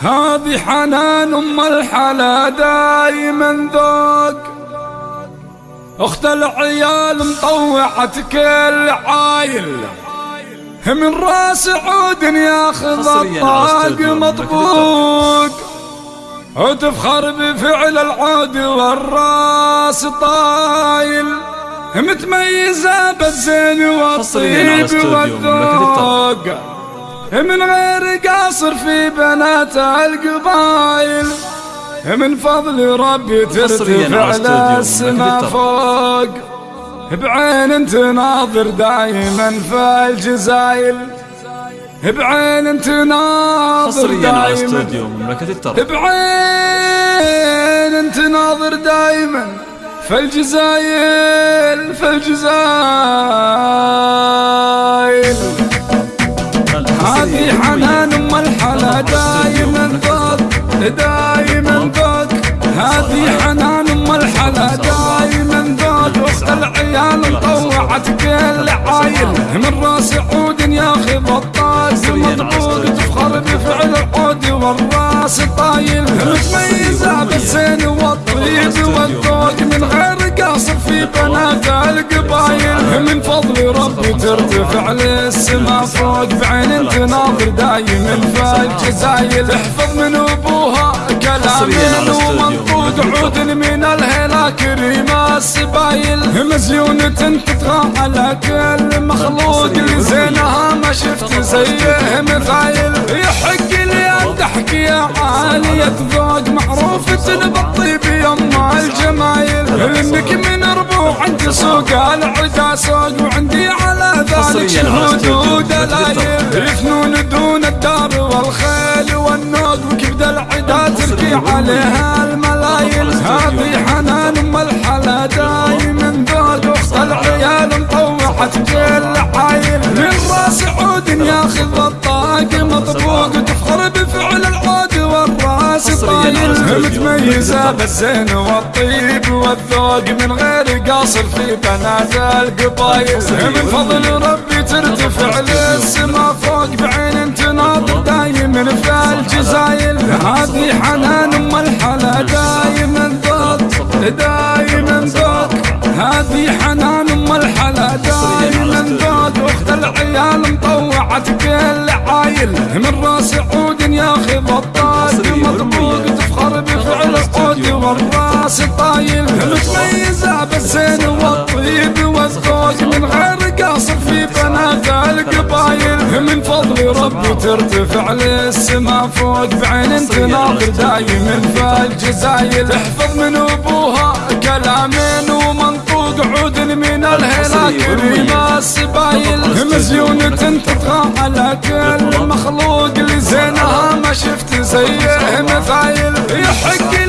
هذه حنان أم الحلا دايما ذوق أخت العيال مطوعة كل عايل من رأس عود ياخذ الطاق مطبوق. وتفخر بفعل العود والرأس طايل. متميزة بالزين والطيب والذوق. من غير قاصر في بنات القبايل من فضل ربي ترتفع للسما فوق. بعين تناظر دايما في الجزايل بعين تناظر دايما. بعين تناظر دايما في الجزايل في الجزايل ذوق دايما ذوق هذه حنان أم الحلا. دايما ذوق وسط العيال مطوعت كل عايل. من رأس عود ياخذ الطاس مطبوق تفخر بفعل العود والراس طايل. متميزة بالزين والطيب والذوق. في بنات القبايل من فضل ربي ترتفع للسما فوق بعين تناظر دايما في الجزايل احفظ من أبوها كلامين ومنطوق عود من الهلا كريمة السبايل مزيونة تطغى على كل مخلوق. لزينها ما شفت زيه مثايل يحق لي أن تحكي عالية ذوق معروفة بالطيب الجمايل انك من ربوع عند سوق العدا سوق وعندي على ذلك شهود ودلايل يفنون دون الدار والخيل والنوق وكبد العدا تركي عليها الملايل هذه حنان أم الحلا دايما ذوق اخت العيال مطوعت كل متميزة بالزين والطيب والذوق من غير قاصر في بنات القبايل من فضل ربي ترتفع للسما فوق بعين تناظر دايما في الجزايل هذه حنان أم الحلا دايما ذوق دايما ذوق. هذه حنان أم الحلا دايما ذوق. أخت العيال مطوعت كل عايل. من رأس عود ياخذ الطاق بفعل والراس طايل متميزه بالزين والطيب. والذوق من غير قاصر في بنات القبايل. من فضل ربي ترتفع للسما فوق بعين تناظر دايما في الجزايل احفظ من أبوها كلامين ومنطوق عود من الهلا كريمة السبايل. مزيونة على كل مخلوق لزينها ما شفت زيه مثايل. يحق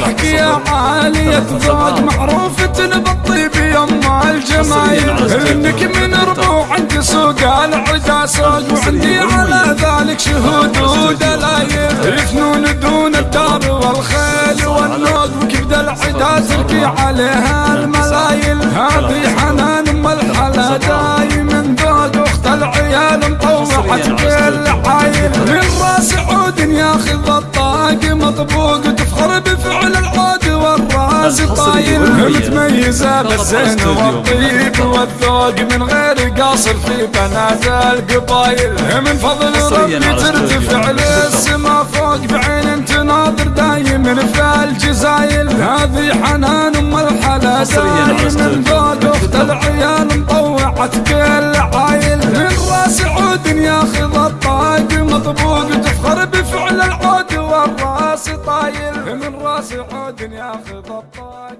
ان تحكي عالية ذوق معروفة بالطيب يما الجمايل إنك من ربوع عند سوق العدا سوق. وعندي على ذلك شهود ودلايل يفنون دون الدار والخيل والنوق وكبد العدا تركي عليها الملايل. هذه حنان أم الحلا دايما ذوق أخت العيال مطوعت كل عايل من ياخذ الطاق مطبوق تفخر بفعل العود والراس طايل متميزة بالزين والطيب والذوق من غير قاصر في بنات القبايل من فضل ربي ترتفع للسما فوق بعين تناظر دايما في الجزايل هذه حنان أم الحلا دايما ذوق أخت العيال مطوعت كل عايل. من راس عود ياخذ الطاق بفعل العود والراس طايل